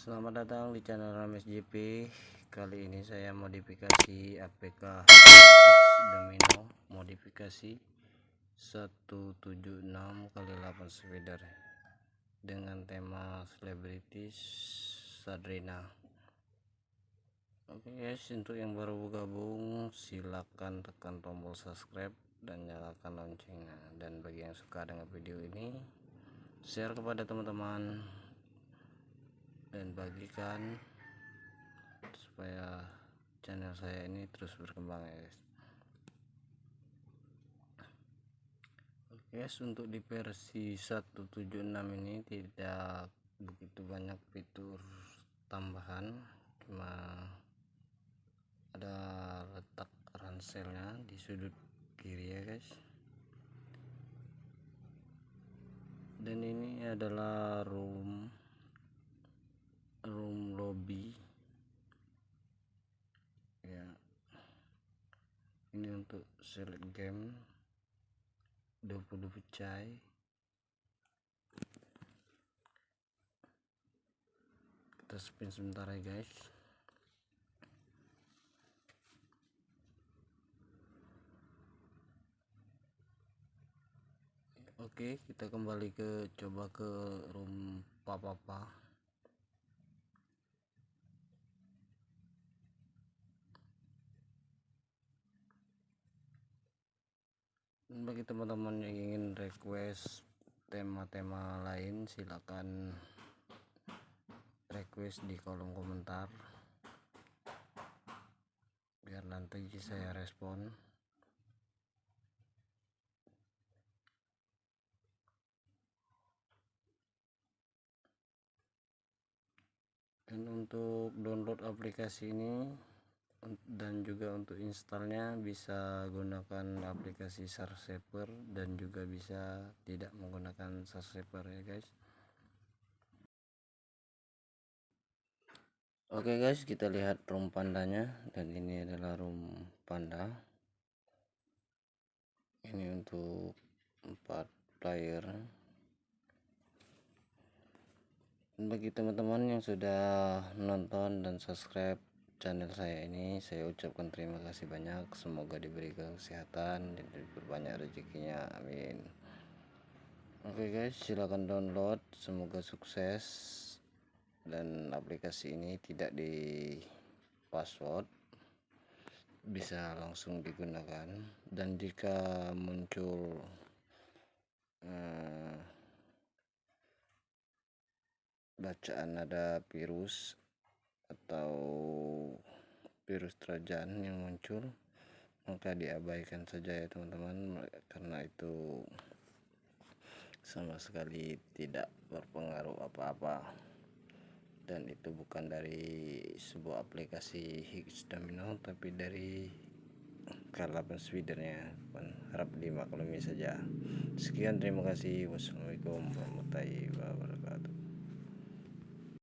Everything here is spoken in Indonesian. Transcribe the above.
di channel Rames JP Kali ini saya modifikasi APK Domino Modifikasi 176 kali 8 spider Dengan tema Celebrities Sadrina. Oke guys untuk yang baru bergabung silakan tekan tombol subscribe dan nyalakan loncengnya. Dan bagi yang suka dengan video ini share kepada teman-teman dan bagikan supaya channel saya ini terus berkembang ya guys. Oke guys untuk di versi 176 ini tidak begitu banyak fitur tambahan cuma ada letak ranselnya di sudut kiri ya guys. Dan ini adalah room room lobby. Ya. Ini untuk select game. 20 pecai. Kita spin sebentar ya guys. Oke, kita kembali ke coba ke room papa-papa. Bagi teman-teman yang ingin request tema-tema lain silakan request di kolom komentar. Biar nanti saya respon. Dan untuk download aplikasi ini dan juga untuk installnya bisa gunakan aplikasi Sarsaper dan juga bisa tidak menggunakan Sarsaper ya guys. Oke guys kita lihat room pandanya. Dan ini adalah room panda. Ini untuk empat player. Bagi teman-teman yang sudah nonton dan subscribe channel saya ini saya ucapkan terima kasih banyak. Semoga diberi kesehatan dan diperbanyak rezekinya. Amin. Oke okay guys silahkan download. Semoga sukses. Dan aplikasi ini tidak di password bisa langsung digunakan. Dan jika muncul eh, bacaan ada virus atau virus trojan yang muncul maka diabaikan saja ya teman-teman. Karena itu sama sekali tidak berpengaruh apa-apa. Dan itu bukan dari sebuah aplikasi Higgs Domino tapi dari Karlapan Swedennya harap dimaklumi saja. Sekian terima kasih. Wassalamualaikum warahmatullahi wabarakatuh